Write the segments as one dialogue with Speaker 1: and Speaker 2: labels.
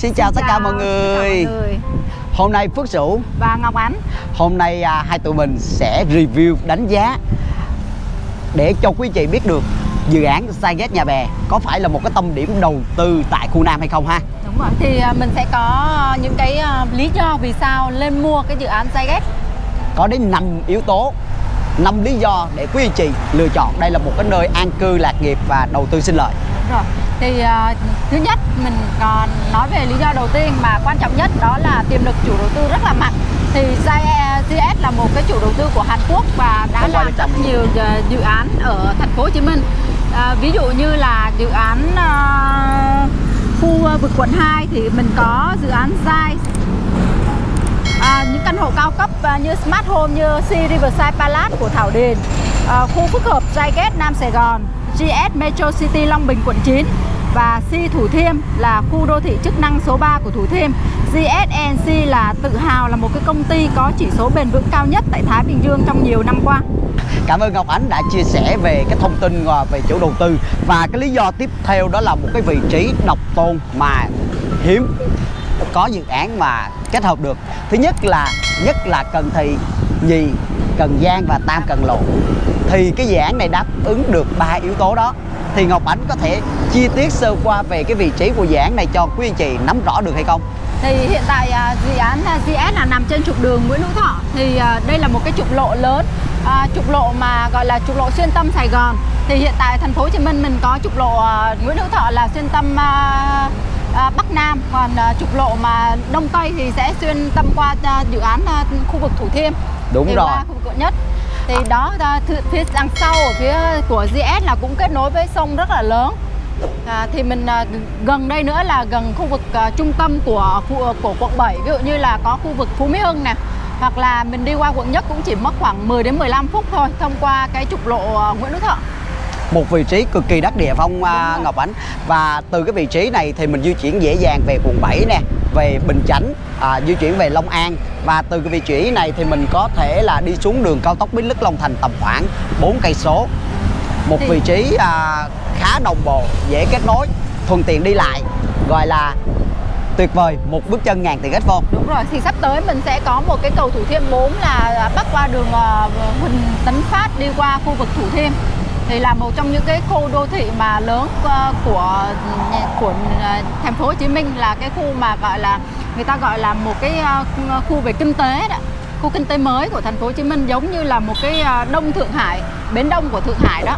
Speaker 1: Xin chào tất cả mọi người.
Speaker 2: Xin chào mọi người.
Speaker 1: Hôm nay Phước Sửu
Speaker 2: Và Ngọc Ánh.
Speaker 1: Hôm nay à, hai tụi mình sẽ review đánh giá Để cho quý chị biết được Dự án Skygate Nhà Bè Có phải là một cái tâm điểm đầu tư tại khu Nam hay không ha?
Speaker 2: Đúng rồi Thì à, mình sẽ có những cái à, lý do vì sao lên mua cái dự án Zyget
Speaker 1: Có đến 5 yếu tố 5 lý do để quý anh chị lựa chọn. Đây là một cái nơi an cư lạc nghiệp và đầu tư sinh lợi.
Speaker 2: Đúng rồi Thì à, thứ nhất mình còn nói về lý do đầu tiên mà quan trọng nhất đó là tiềm lực chủ đầu tư rất là mạnh. Thì GS là một cái chủ đầu tư của Hàn Quốc và đã làm rất nhiều à, dự án ở thành phố Hồ Chí Minh. À, ví dụ như là dự án à, khu à, vực quận 2 thì mình có dự án Zai. À, những căn hộ cao cấp à, như Smart Home như Sea Riverside Palace của Thảo Điền. À, khu phức hợp Zyget Nam Sài Gòn GS Metro City Long Bình quận 9 và si Thủ Thiêm là khu đô thị chức năng số 3 của Thủ Thiêm. GSNC là tự hào là một cái công ty có chỉ số bền vững cao nhất tại Thái Bình Dương trong nhiều năm qua.
Speaker 1: Cảm ơn Ngọc Ánh đã chia sẻ về cái thông tin à, về chủ đầu tư. Và cái lý do tiếp theo đó là một cái vị trí độc tôn mà hiếm có dự án mà kết hợp được. Thứ nhất là nhất là Cần Thị, nhì Cần Giang và Tam Cần Lộ. Thì cái dự án này đáp ứng được ba yếu tố đó. Thì Ngọc Ánh có thể chi tiết sơ qua về cái vị trí của dự án này cho quý anh chị nắm rõ được hay không?
Speaker 2: Thì hiện tại à, dự án à, GS là nằm trên trục đường Nguyễn Hữu Thọ. Thì à, đây là một cái trục lộ lớn à, Trục lộ mà gọi là trục lộ xuyên tâm Sài Gòn. Thì hiện tại thành phố Hồ Chí Minh mình có trục lộ à, Nguyễn Hữu Thọ là xuyên tâm à, à, Bắc Nam. Còn à, trục lộ mà Đông Tây thì sẽ xuyên tâm qua à, dự án à, khu vực Thủ Thiêm.
Speaker 1: Đúng
Speaker 2: thì
Speaker 1: rồi.
Speaker 2: qua khu vực quận nhất thì đó phía đằng sau ở phía của GS là cũng kết nối với sông rất là lớn. À, thì mình à, gần đây nữa là gần khu vực à, trung tâm của khu, à, của quận 7 ví dụ như là có khu vực Phú Mỹ Hưng nè hoặc là mình đi qua quận nhất cũng chỉ mất khoảng 10 đến 15 phút thôi thông qua cái trục lộ à, Nguyễn Đức Thọ
Speaker 1: một vị trí cực kỳ đắc địa phong à. Ngọc Ánh. Và từ cái vị trí này thì mình di chuyển dễ dàng về quận 7 nè về Bình Chánh à, di chuyển về Long An. Và từ cái vị trí này thì mình có thể là đi xuống đường cao tốc Bến Lức Long Thành tầm khoảng 4 cây số. Một
Speaker 2: Thì-
Speaker 1: vị trí à, khá đồng bộ dễ kết nối thuận tiện đi lại gọi là tuyệt vời một bước chân ngàn tiền ích vô
Speaker 2: Đúng rồi, thì sắp tới mình sẽ có một cái cầu Thủ Thiêm 4 là bắc qua đường à, Huỳnh Tấn Phát đi qua khu vực Thủ Thiêm thì là một trong những cái khu đô thị mà lớn à, của của à, thành phố Hồ Chí Minh là cái khu mà gọi là người ta gọi là một cái à, khu về kinh tế đó. Khu kinh tế mới của thành phố Hồ Chí Minh giống như là một cái đông Thượng Hải bến đông của Thượng Hải đó.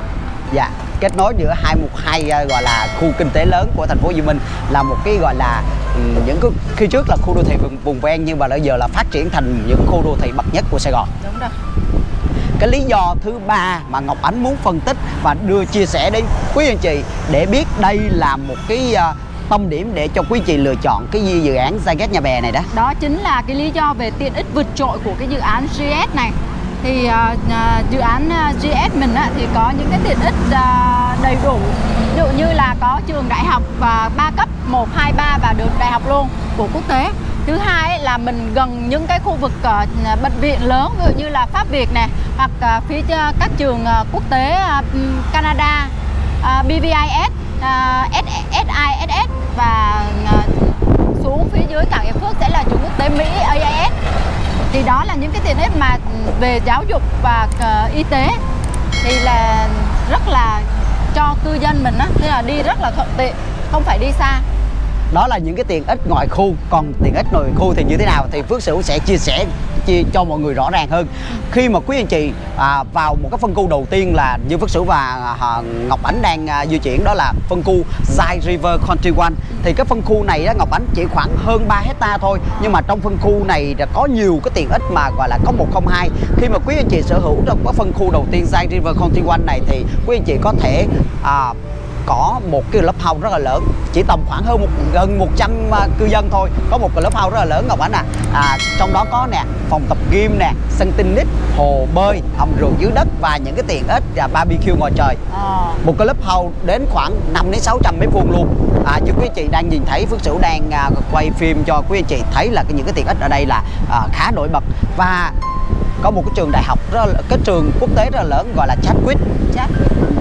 Speaker 1: Dạ, kết nối giữa hai một hai gọi là khu kinh tế lớn của thành phố Hồ Chí Minh là một cái gọi là ừm, những cái khi trước là khu đô thị vùng, vùng ven nhưng mà bây giờ là phát triển thành những khu đô thị bậc nhất của Sài Gòn.
Speaker 2: đúng rồi
Speaker 1: cái lý do thứ ba mà Ngọc Ánh muốn phân tích và đưa chia sẻ đến quý anh chị để biết đây là một cái uh, tâm điểm để cho quý chị lựa chọn cái dự dự án Zaget Nhà Bè này đó.
Speaker 2: đó chính là cái lý do về tiện ích vượt trội của cái dự án GS này. Thì uh, dự án GS mình á, thì có những cái tiện ích uh, đầy đủ. Ví dụ như là có trường đại học và ba cấp 1, 2, 3 và được đại học luôn của quốc tế thứ hai ấy là mình gần những cái khu vực uh, bệnh viện lớn ví dụ như là Pháp Việt nè hoặc uh, phía uh, các trường uh, quốc tế uh, Canada uh, BVIS uh, SISS và uh, xuống phía dưới cảng Hiệp Phước sẽ là trường quốc tế Mỹ AIS thì đó là những cái tiện ích mà về giáo dục và uh, y tế thì là rất là cho cư dân mình á tức là đi rất là thuận tiện không phải đi xa.
Speaker 1: Đó là những cái tiện ích ngoài khu, còn tiện ích nội khu thì như thế nào thì Phước Sửu sẽ chia sẻ chia cho mọi người rõ ràng hơn. Khi mà quý anh chị à, vào một cái phân khu đầu tiên là như Phước Sửu và à, Ngọc Ánh đang à, di chuyển đó là phân khu Zai River Country One. Thì cái phân khu này đó Ngọc Ánh chỉ khoảng hơn 3 hecta thôi nhưng mà trong phân khu này đã có nhiều cái tiện ích mà gọi là có 102 khi mà quý anh chị sở hữu trong cái phân khu đầu tiên Zai River Country One này thì quý anh chị có thể à, có một cái lớp house rất là lớn. Chỉ tầm khoảng hơn một gần 100 à, cư dân thôi. Có một cái lớp house rất là lớn Ngọc Ánh à. à trong đó có nè phòng tập gym nè sân tennis hồ bơi hầm rượu dưới đất và những cái tiện ích à, barbecue ngoài trời.
Speaker 2: Ờ,
Speaker 1: một cái lớp house đến khoảng 5 đến 600 mét vuông luôn. À, như quý anh chị đang nhìn thấy Phước Sửu đang à, quay phim cho quý anh chị thấy là cái, những cái tiện ích ở đây là à, khá nổi bật. Và có một cái trường đại học rất là, cái trường quốc tế rất là lớn gọi là Chadwick.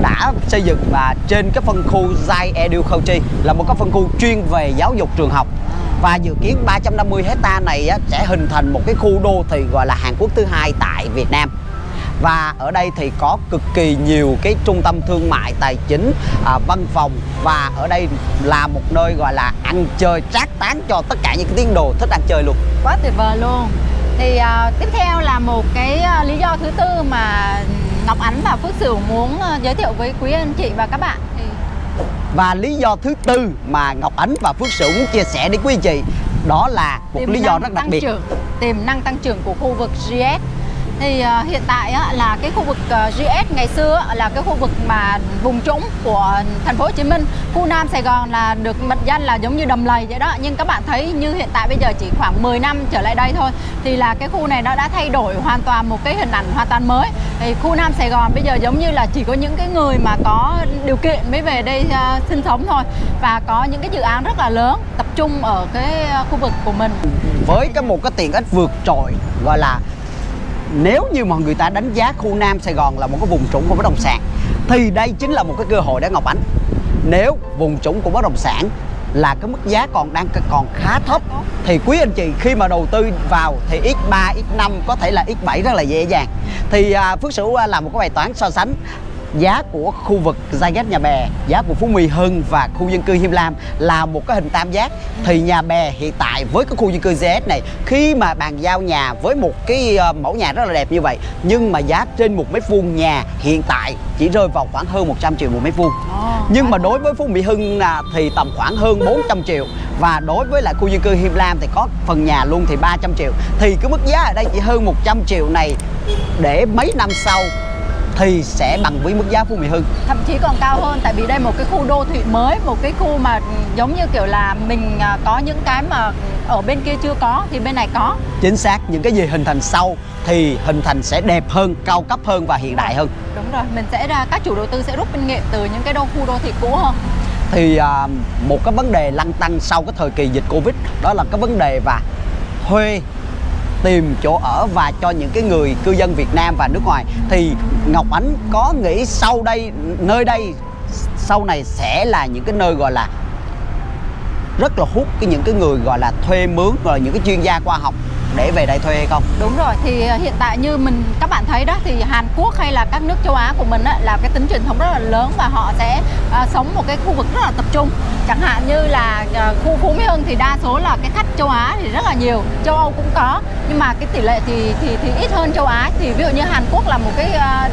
Speaker 1: Đã xây dựng và trên cái phân khu Zai Edu Culture là một cái phân khu chuyên về giáo dục trường học. Và dự kiến 350 hecta này á, sẽ hình thành một cái khu đô thị gọi là Hàn Quốc thứ hai tại Việt Nam. Và ở đây thì có cực kỳ nhiều cái trung tâm thương mại tài chính à, văn phòng và ở đây là một nơi gọi là ăn chơi trác tán cho tất cả những cái tín đồ thích ăn chơi luôn.
Speaker 2: Quá tuyệt vời luôn thì uh, tiếp theo là một cái uh, lý do thứ tư mà Ngọc Ánh và Phước Sửu muốn uh, giới thiệu với quý anh chị và các bạn. Thì
Speaker 1: và lý do thứ tư mà Ngọc Ánh và Phước Sửu muốn chia sẻ đến quý anh chị đó là một
Speaker 2: tiềm
Speaker 1: lý do rất đặc biệt.
Speaker 2: trưởng, tiềm năng tăng trưởng của khu vực GS thì uh, hiện tại á, là cái khu vực ờ, uh, GS ngày xưa á, là cái khu vực mà vùng trũng của thành phố Hồ Chí Minh. Khu Nam Sài Gòn là được mệnh danh là giống như đầm lầy vậy đó. Nhưng các bạn thấy như hiện tại bây giờ chỉ khoảng 10 năm trở lại đây thôi thì là cái khu này nó đã thay đổi hoàn toàn một cái hình ảnh hoàn toàn mới. Thì khu Nam Sài Gòn bây giờ giống như là chỉ có những cái người mà có điều kiện mới về đây uh, sinh sống thôi. Và có những cái dự án rất là lớn tập trung ở cái uh, khu vực của mình.
Speaker 1: Với cái một cái tiện ích vượt trội gọi là nếu như mà người ta đánh giá khu Nam Sài Gòn là một cái vùng trũng của bất động sản thì đây chính là một cái cơ hội để Ngọc Ánh. Nếu vùng trũng của bất động sản là cái mức giá còn đang còn khá thấp thì quý anh chị khi mà đầu tư vào thì x3 x5 có thể là x7 rất là dễ dàng. Thì à, Phước Sửu à, làm một cái bài toán so sánh giá của khu vực Zyget Nhà Bè, giá của Phú Mỹ Hưng và khu dân cư Hiêm Lam là một cái hình tam giác. Thì Nhà Bè hiện tại với cái khu dân cư GS này khi mà bàn giao nhà với một cái ờ, mẫu nhà rất là đẹp như vậy nhưng mà giá trên một mét vuông nhà hiện tại chỉ rơi vào khoảng hơn 100 triệu một mét vuông. Nhưng mà đối với Phú Mỹ Hưng là thì tầm khoảng hơn 400 triệu. Và đối với lại khu dân cư Hiêm Lam thì có phần nhà luôn thì 300 triệu. Thì cái mức giá ở đây chỉ hơn 100 triệu này để mấy năm sau thì sẽ bằng với mức giá Phú Mỹ Hưng.
Speaker 2: Thậm chí còn cao hơn tại vì đây một cái khu đô thị mới một cái khu mà giống như kiểu là mình à, có những cái mà ở bên kia chưa có thì bên này có.
Speaker 1: Chính xác những cái gì hình thành sau thì hình thành sẽ đẹp hơn cao cấp hơn và hiện đại hơn.
Speaker 2: Đúng rồi mình sẽ ra các chủ đầu tư sẽ rút kinh nghiệm từ những cái đô khu đô thị cũ hơn.
Speaker 1: Thì à, một cái vấn đề lăn tăng sau cái thời kỳ dịch Covid đó là cái vấn đề và thuê tìm chỗ ở và cho những cái người cư dân Việt Nam và nước ngoài. Thì Ngọc Ánh có nghĩ sau đây, nơi đây, sau này sẽ là những cái nơi gọi là rất là hút cái những cái người gọi là thuê mướn rồi những cái chuyên gia khoa học để về đây thuê hay không?
Speaker 2: Đúng rồi, thì ờ, hiện tại như mình các bạn thấy đó thì Hàn Quốc hay là các nước châu Á của mình á, là cái tính truyền thống rất là lớn và họ sẽ à, sống một cái khu vực rất là tập trung. Chẳng hạn như là à, khu Phú Mỹ Hưng thì đa số là cái khách châu Á thì rất là nhiều, châu Âu cũng có, nhưng mà cái tỷ lệ thì thì thì ít hơn châu Á. Thì ví dụ như Hàn Quốc là một cái à,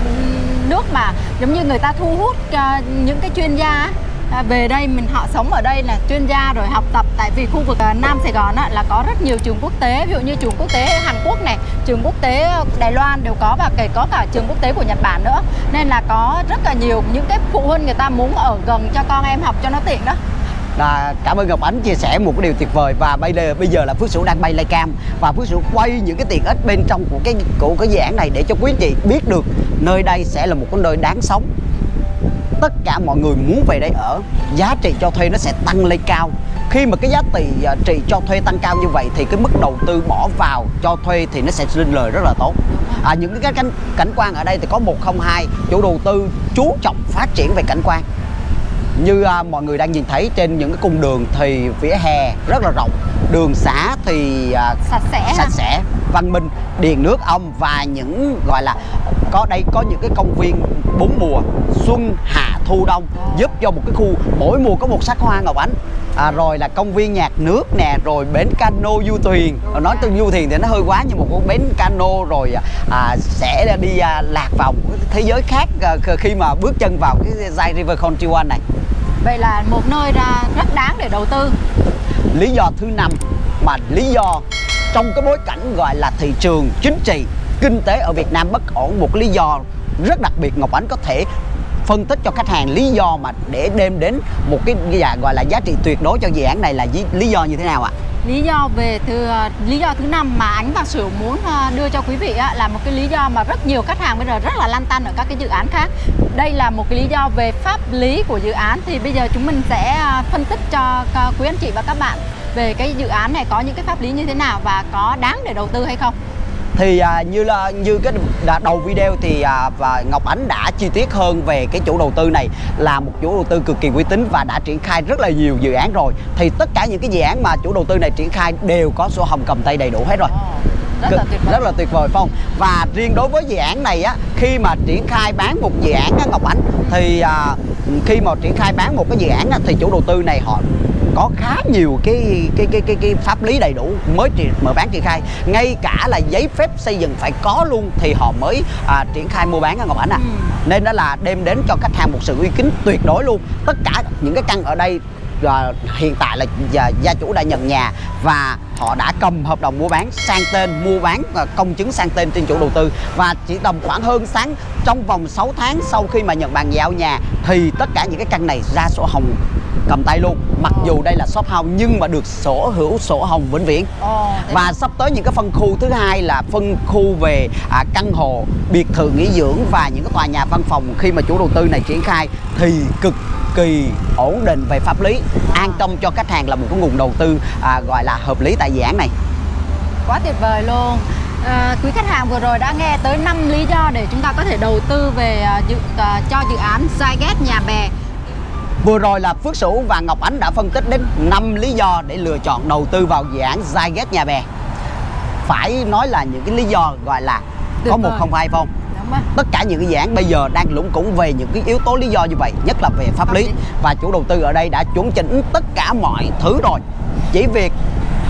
Speaker 2: nước mà giống như người ta thu hút uh, những cái chuyên gia À, về đây mình họ sống ở đây là chuyên gia rồi học tập tại vì khu vực à, Nam Sài Gòn á, là có rất nhiều trường quốc tế. Ví dụ như trường quốc tế Hàn Quốc này trường quốc tế ờ, Đài Loan đều có và kể có cả trường quốc tế của Nhật Bản nữa. Nên là có rất là nhiều những cái phụ huynh người ta muốn ở gần cho con em học cho nó tiện đó.
Speaker 1: Là cảm ơn Ngọc Ánh chia sẻ một cái điều tuyệt vời. Và bây giờ bây giờ là Phước Sửu đang bay cam. Và Phước Sửu quay những cái tiện ích bên trong của cái của cái dự án này để cho quý anh chị biết được nơi đây sẽ là một cái nơi đáng sống tất cả mọi người muốn về đây ở giá trị cho thuê nó sẽ tăng lên cao. Khi mà cái giá trị à, trị cho thuê tăng cao như vậy thì cái mức đầu tư bỏ vào cho thuê thì nó sẽ sinh lời rất là tốt. À, những cái cảnh, cảnh quan ở đây thì có 102 chủ đầu tư chú trọng phát triển về cảnh quan. Như à, mọi người đang nhìn thấy trên những cái cung đường thì vỉa hè rất là rộng đường xá thì à,
Speaker 2: sạch sẽ
Speaker 1: sạch sẽ văn minh điện nước ong và những gọi là có đây có những cái công viên bốn mùa xuân hạ thu đông giúp cho một cái khu mỗi mùa có một sắc hoa ngọc ánh. À, rồi là công viên nhạc nước nè rồi bến cano du thuyền. Nói từ du thuyền thì nó hơi quá nhưng một cái bến cano rồi à, sẽ đi à, lạc vào một thế giới khác à, khi mà bước chân vào cái Zai River Country One này.
Speaker 2: Vậy là một nơi ra rất đáng để đầu tư.
Speaker 1: Lý do thứ năm mà lý do trong cái bối cảnh gọi là thị trường chính trị kinh tế ở Việt Nam bất ổn, một lý do rất đặc biệt, Ngọc Ánh có thể phân tích cho khách hàng lý do mà để đem đến một cái gọi là giá trị tuyệt đối cho dự án này là lý do như thế nào ạ?
Speaker 2: Lý do về thứ, lý do thứ năm mà ánh và sửu muốn à, đưa cho quý vị là một cái lý do mà rất nhiều khách hàng bây giờ rất là lăn tăn ở các cái dự án khác. Đây là một cái lý do về pháp lý của dự án, thì bây giờ chúng mình sẽ à, phân tích cho à, quý anh chị và các bạn về cái dự án này có những cái pháp lý như thế nào và có đáng để đầu tư hay không
Speaker 1: thì à, như là như cái đã đầu video thì à, và Ngọc Ánh đã chi tiết hơn về cái chủ đầu tư này là một chủ đầu tư cực kỳ uy tín và đã triển khai rất là nhiều dự án rồi. Thì tất cả những cái dự án mà chủ đầu tư này triển khai đều có sổ hồng cầm tay đầy đủ hết rồi.
Speaker 2: Rất là tuyệt vời.
Speaker 1: rất là tuyệt vời không? Và riêng đối với dự án này á khi mà triển khai bán một dự án á, Ngọc Ánh thì à, khi mà triển khai bán một cái dự án á, thì chủ đầu tư này họ có khá nhiều cái cái cái cái, cái pháp lý đầy đủ mới mở bán triển khai. Ngay cả là giấy phép xây dựng phải có luôn thì họ mới à, triển khai mua bán á Ngọc Ánh à.
Speaker 2: Ừ.
Speaker 1: nên đó là đem đến cho khách hàng một sự uy tín tuyệt đối luôn. Tất cả những cái căn ở đây à, hiện tại là gia chủ đã nhận nhà và họ đã cầm hợp đồng mua bán sang tên mua bán à, công chứng sang tên trên chủ đầu tư. Và chỉ tầm khoảng hơn sáng trong vòng 6 tháng sau khi mà nhận bàn giao nhà thì tất cả những cái căn này ra sổ hồng cầm tay luôn. Mặc dù đây là shop house nhưng mà được sổ hữu sổ hồng vĩnh viễn. Và sắp tới những cái phân khu thứ hai là phân khu về à, căn hộ biệt thự nghỉ dưỡng và những cái tòa nhà văn phòng khi mà chủ đầu tư này triển khai thì cực kỳ ổn định về pháp lý. An tâm cho khách hàng là một cái nguồn đầu tư à, gọi là hợp lý tại dự án này.
Speaker 2: Quá tuyệt vời luôn. À, quý khách hàng vừa rồi đã nghe tới 5 lý do để chúng ta có thể đầu tư về à, dự, à, cho dự án Zyget nhà bè.
Speaker 1: Vừa rồi là Phước Sửu và Ngọc Ánh đã phân tích đến 5 lý do để lựa chọn đầu tư vào dự án Zyget nhà bè. Phải nói là những cái lý do gọi là có một không hai
Speaker 2: không?
Speaker 1: tất cả những cái dự án bây giờ đang lũng củng về những cái yếu tố lý do như vậy nhất là về pháp lý. và chủ đầu tư ở đây đã chuẩn chỉnh tất cả mọi thứ rồi. Chỉ việc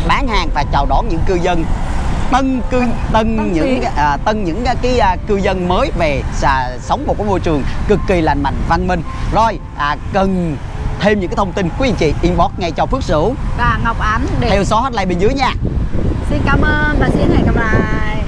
Speaker 1: bán hàng và chào đón những cư dân. Tân cư tân,
Speaker 2: tân
Speaker 1: những à, tân những cái à, cư dân mới về à, sống một cái môi trường cực kỳ lành mạnh văn minh. Rồi à, cần thêm những cái thông tin quý anh chị inbox ngay cho Phước Sửu.
Speaker 2: Và Ngọc Ánh để
Speaker 1: theo số hotline bên dưới nha.
Speaker 2: Xin cảm ơn và xin hẹn gặp lại